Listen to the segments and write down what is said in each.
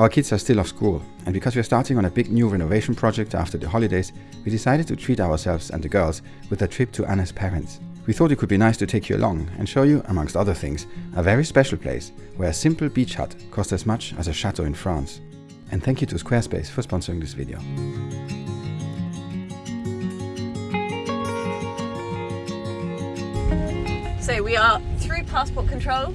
Our kids are still off school, and because we are starting on a big new renovation project after the holidays, we decided to treat ourselves and the girls with a trip to Anna's parents. We thought it could be nice to take you along and show you, amongst other things, a very special place where a simple beach hut costs as much as a chateau in France. And thank you to Squarespace for sponsoring this video. So we are through passport control.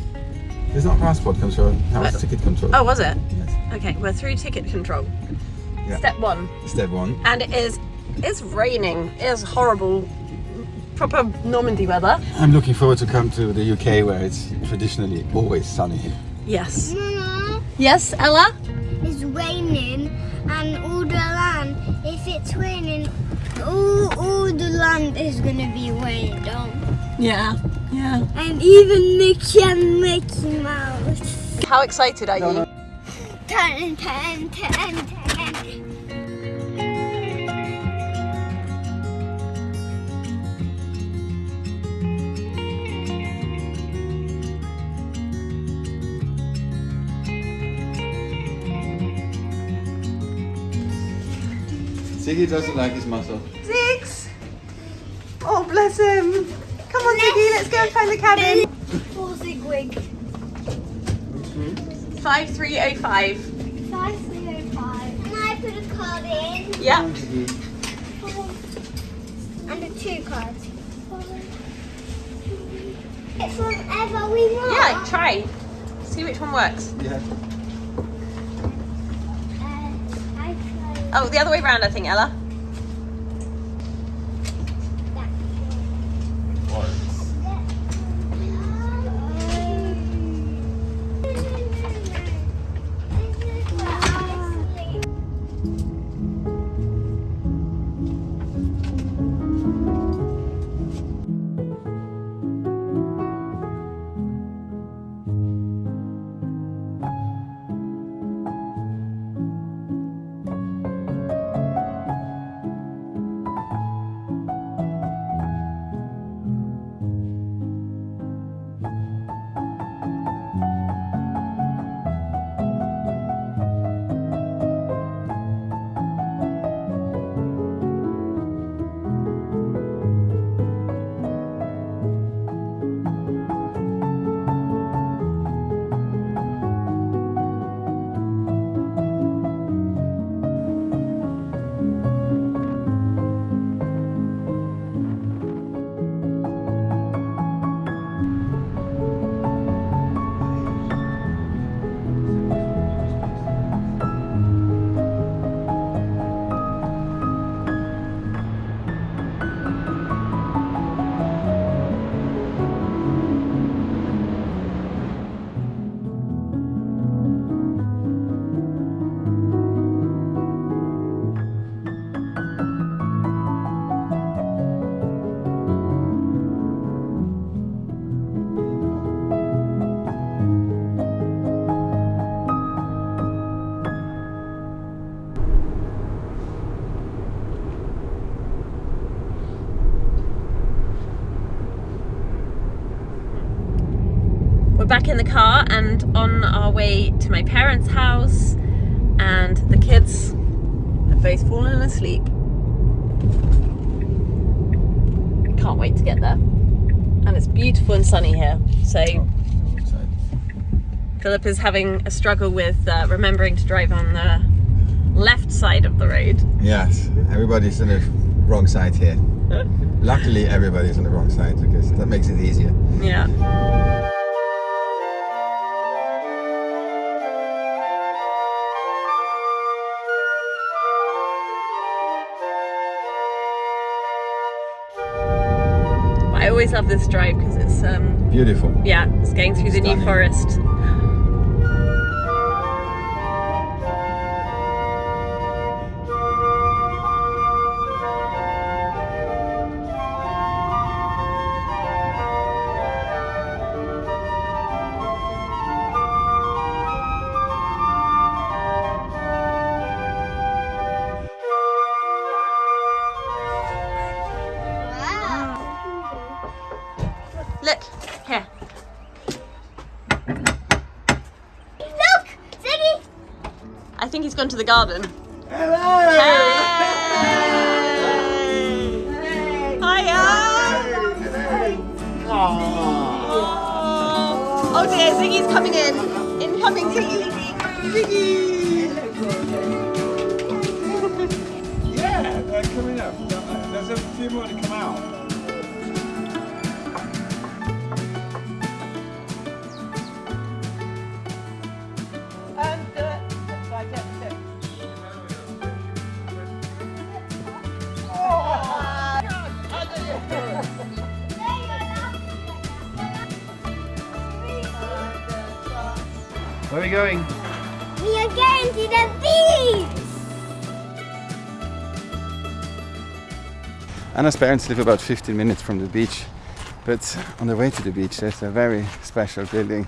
It's not passport control, that was uh, ticket control. Oh, was it? Yes. Okay, we're through ticket control. Yeah. Step one. Step one. And it is it's raining. It is horrible. Proper Normandy weather. I'm looking forward to come to the UK where it's traditionally always sunny. Yes. Mama, Yes, Ella? it's raining and all the land, if it's raining, all, all the land is gonna be rained on. Yeah. Yeah. And even Mickey and Mickey Mouse. How excited are you? Ten, ten, ten, ten. Ziggy doesn't like his muscle. Six. Oh, bless him. Come on, Ziggy, let's go and find the cabin. Four Zigwig. 5305. Five, three, oh, five. And I put a card in. Yeah. And a two card. It's whatever we want. Yeah, try. See which one works. Yeah. Uh, I tried Oh, the other way around, I think, Ella. We're back in the car and on our way to my parents' house, and the kids have both fallen asleep. Can't wait to get there. And it's beautiful and sunny here. So Philip is having a struggle with uh, remembering to drive on the left side of the road. Yes, everybody's on the wrong side here. Luckily, everybody's on the wrong side because that makes it easier. Yeah. Always love this drive because it's um Beautiful. yeah, it's going through the New Stunning. Look, here. Look, Ziggy. I think he's gone to the garden. Hello. Hey. hey. Hiya. Hey. Oh. oh dear, Ziggy's coming in. Incoming Ziggy. Ziggy. yeah, they're coming up. There's a few more to come. We going? We are going to the beach! Anna's parents live about 15 minutes from the beach, but on the way to the beach there's a very special building.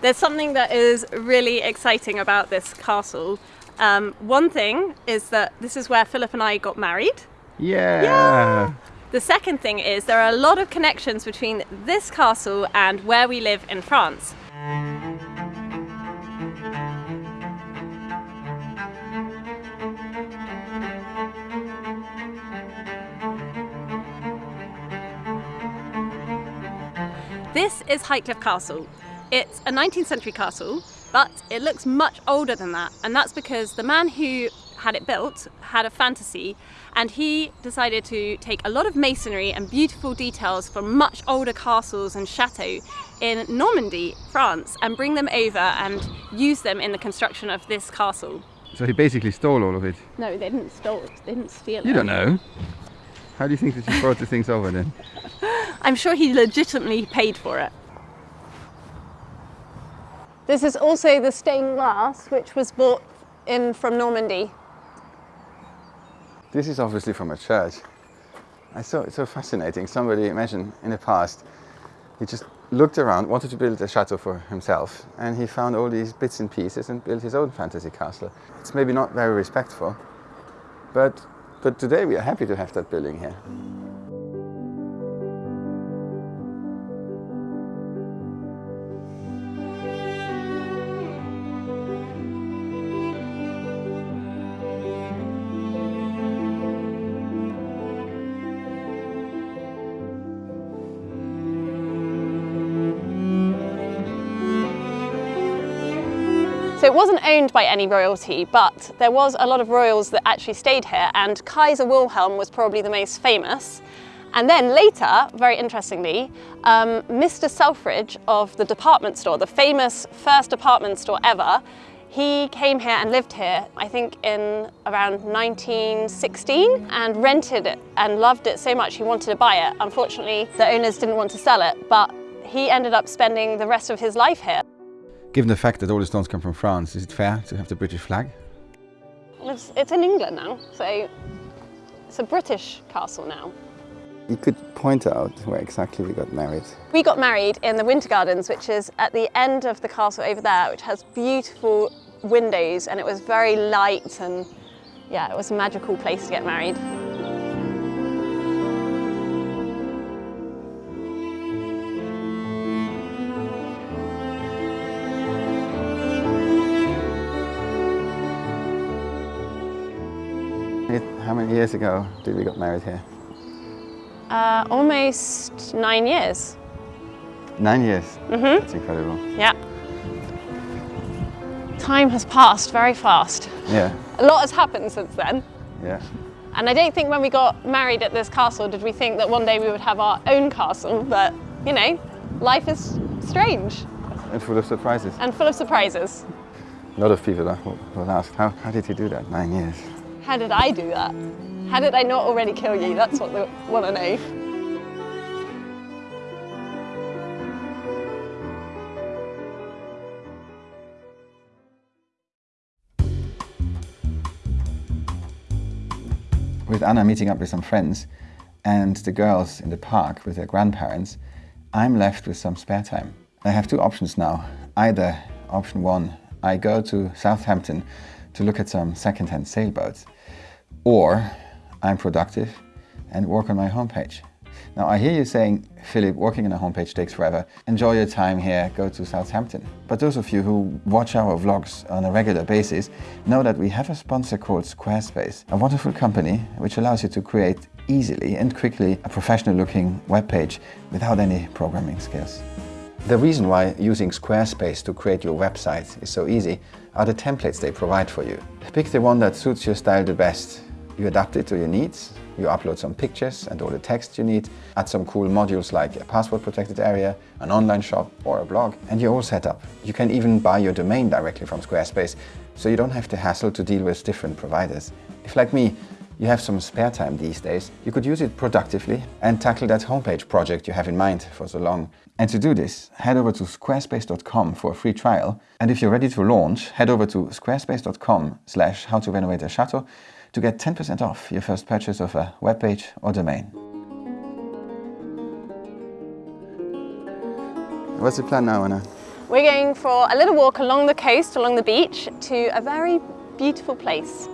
There's something that is really exciting about this castle. Um, one thing is that this is where Philip and I got married. Yeah! The second thing is there are a lot of connections between this castle and where we live in France. This is Highcliffe Castle. It's a 19th century castle, but it looks much older than that, and that's because the man who had it built had a fantasy and he decided to take a lot of masonry and beautiful details from much older castles and chateaux in Normandy, France, and bring them over and use them in the construction of this castle. So he basically stole all of it. No, they didn't steal it. They didn't steal You it. don't know. How do you think that you brought the things over then? I'm sure he legitimately paid for it. This is also the stained glass which was brought in from Normandy. This is obviously from a church. I saw it's so fascinating. Somebody, imagine in the past, he just looked around, wanted to build a chateau for himself, and he found all these bits and pieces and built his own fantasy castle. It's maybe not very respectful, but but today we are happy to have that building here. Wasn't owned by any royalty, but there was a lot of royals that actually stayed here, and Kaiser Wilhelm was probably the most famous. And then later, very interestingly, um, Mr. Selfridge of the department store, the famous first department store ever, he came here and lived here, I think in around 1916, and rented it and loved it so much he wanted to buy it. Unfortunately, the owners didn't want to sell it, but he ended up spending the rest of his life here. Given the fact that all the stones come from France, is it fair to have the British flag? It's, it's in England now, so it's a British castle now. You could point out where exactly we got married. We got married in the Winter Gardens, which is at the end of the castle over there, which has beautiful windows and it was very light and yeah, it was a magical place to get married. Many years ago did we got married here? Uh, almost nine years. Nine years. Mm-hmm. That's incredible. Yeah. Time has passed very fast. Yeah, A lot has happened since then. yeah. And I don't think when we got married at this castle did we think that one day we would have our own castle, but you know, life is strange And full of surprises. and full of surprises. A lot of people will will ask, how, how did you do that? Nine years. How did I do that? How did I not already kill you? That's what they want to know. With Anna meeting up with some friends and the girls in the park with their grandparents, I'm left with some spare time. I have two options now. Either option one, I go to Southampton to look at some second-hand sailboats, or I'm productive and work on my homepage. Now, I hear you saying, Philip, working on a homepage takes forever. Enjoy your time here, go to Southampton. But those of you who watch our vlogs on a regular basis know that we have a sponsor called Squarespace, a wonderful company which allows you to create easily and quickly a professional looking web page without any programming skills. The reason why using Squarespace to create your website is so easy are the templates they provide for you. Pick the one that suits your style the best. You adapt it to your needs, you upload some pictures and all the text you need, add some cool modules like a password protected area, an online shop or a blog, and you're all set up. You can even buy your domain directly from Squarespace, so you don't have to hassle to deal with different providers. If like me, you have some spare time these days, you could use it productively and tackle that homepage project you have in mind for so long. And to do this, head over to squarespace.com for a free trial. And if you're ready to launch, head over to squarespace.com slash how to renovate a chateau to get 10% off your first purchase of a web page or domain. What's the plan now, Anna? We're going for a little walk along the coast, along the beach, to a very beautiful place.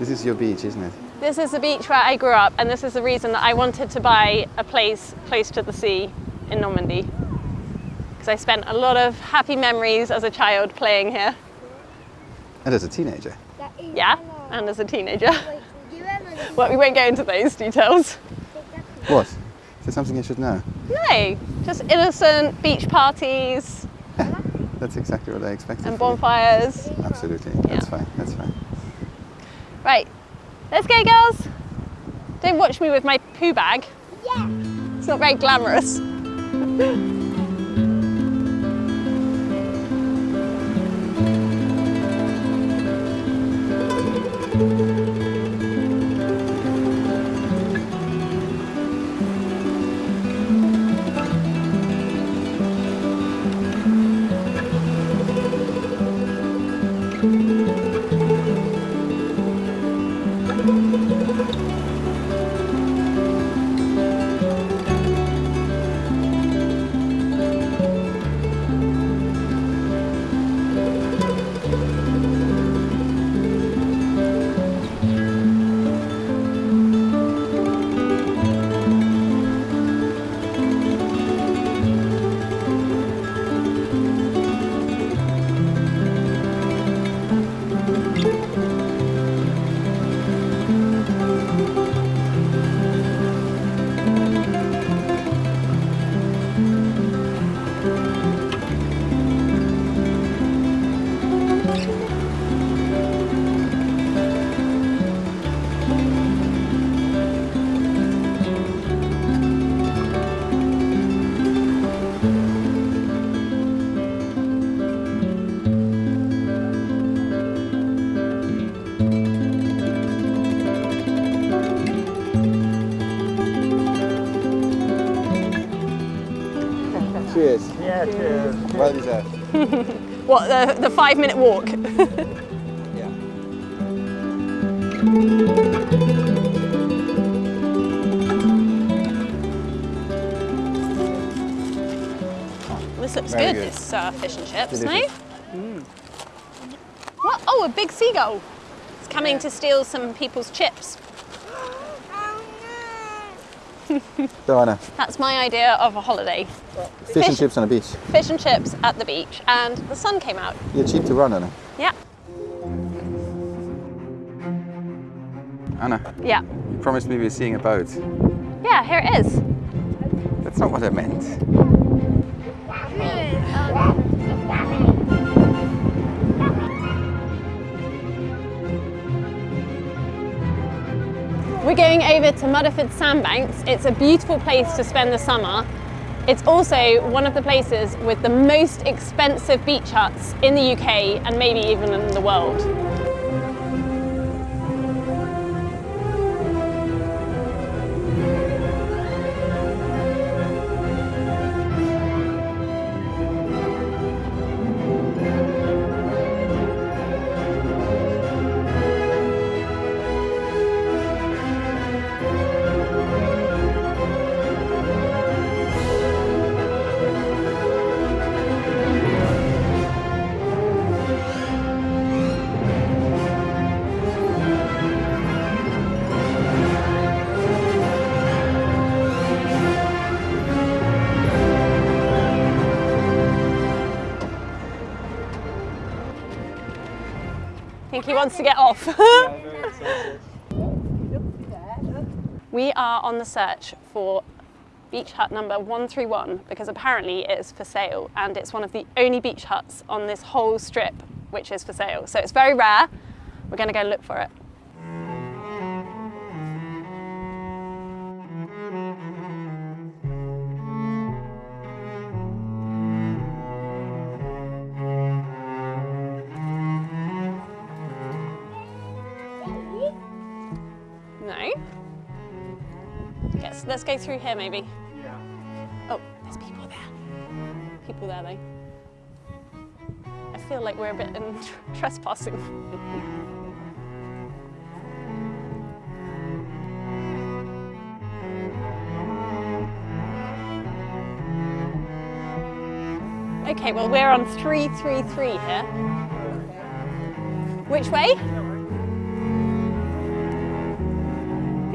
This is your beach, isn't it? This is the beach where I grew up and this is the reason that I wanted to buy a place close to the sea in Normandy. Because I spent a lot of happy memories as a child playing here. And as a teenager. Yeah, and as a teenager. Wait, did you ever Well, we won't go into those details. What? Is there something I should know? No, just innocent beach parties That's exactly what I expected. and bonfires. Absolutely. That's Yeah. fine. That's fine. Right, let's go girls. Don't watch me with my poo bag. Yeah. It's not very glamorous. What, the, the five minute walk? Yeah. This looks good, good. this uh, fish and chips, no? Delicious. What? Oh, a big seagull. It's coming to steal some people's chips. So Anna, That's my idea of a holiday. fish, and chips on a beach. Fish and chips at the beach, and the sun came out. You're cheap to run, Anna. Yeah, Anna, yeah. you promised me we were seeing a boat. Yeah, here it is. That's not what I meant. We're going over to Mudeford Sandbanks. It's a beautiful place to spend the summer It's also one of the places with the most expensive beach huts in the UK and maybe even in the world. Think he wants to get off. we are on the search for beach hut number 131 because apparently it is for sale and it's one of the only beach huts on this whole strip which is for sale. So it's very rare. We're going to go look for it. Let's go through here maybe. Oh, there's people there. People there though. I feel like we're a bit in trespassing. Okay, well we're on 333 here. Which way?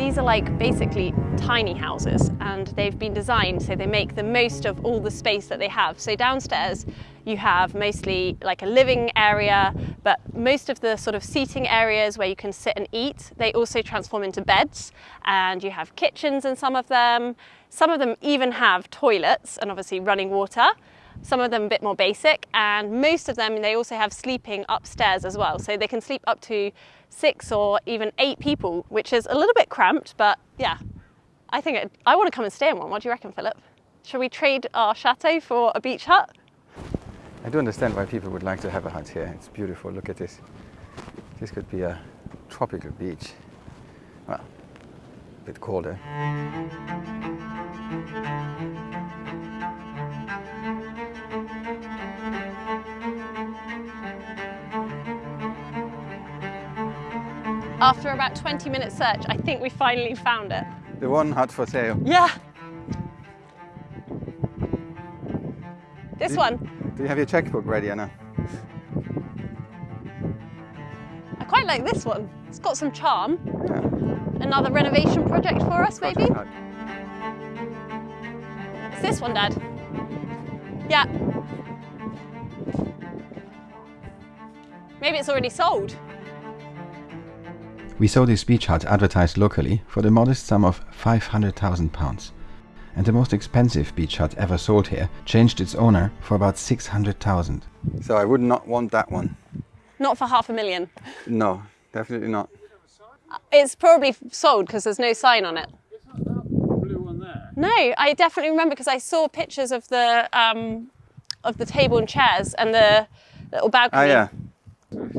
These are like basically tiny houses and they've been designed so they make the most of all the space that they have. So downstairs you have mostly like a living area, but most of the sort of seating areas where you can sit and eat, they also transform into beds and you have kitchens in some of them. Some of them even have toilets and obviously running water. Some of them a bit more basic and most of them they also have sleeping upstairs as well. So they can sleep up to six or even eight people, which is a little bit cramped, but yeah, I think it, I want to come and stay in one. What do you reckon, Philip? Shall we trade our chateau for a beach hut? I do understand why people would like to have a hut here. It's beautiful. Look at this. This could be a tropical beach. Well, a bit colder. After about 20 minute search, I think we finally found it. The one hut for sale. Yeah. This Did- one. Do you have your checkbook ready, Anna? I quite like this one. It's got some charm. Yeah. Another renovation project for us, maybe? It's this one, Dad. Yeah. Maybe it's already sold. We saw this beach hut advertised locally for the modest sum of £500,000. And the most expensive beach hut ever sold here changed its owner for about 600,000. So I would not want that one. Not for half a million. No, definitely not. It's probably sold because there's no sign on it. Blue one there. No, I definitely remember because I saw pictures of the um, of the table and chairs and the little balcony. yeah.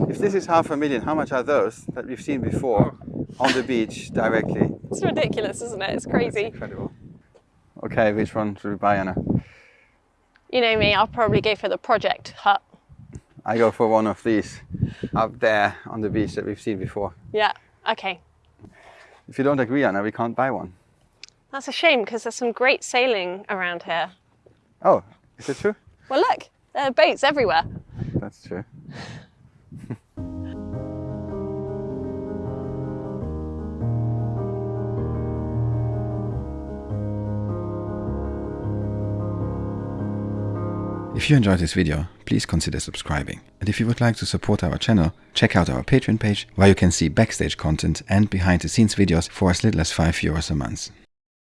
If this is half a million, how much are those that we've seen before on the beach directly? It's ridiculous, isn't it? It's crazy. Incredible. Okay, which one should we buy, Anna? You know me, I'll probably go for the project hut. I go for one of these up there on the beach that we've seen before. Yeah, okay. If you don't agree, Anna, we can't buy one. That's a shame because there's some great sailing around here. Oh, is it true? Well, look, there are boats everywhere. That's true. If you enjoyed this video, please consider subscribing. And if you would like to support our channel, check out our Patreon page where you can see backstage content and behind the scenes videos for as little as 5 euros a month.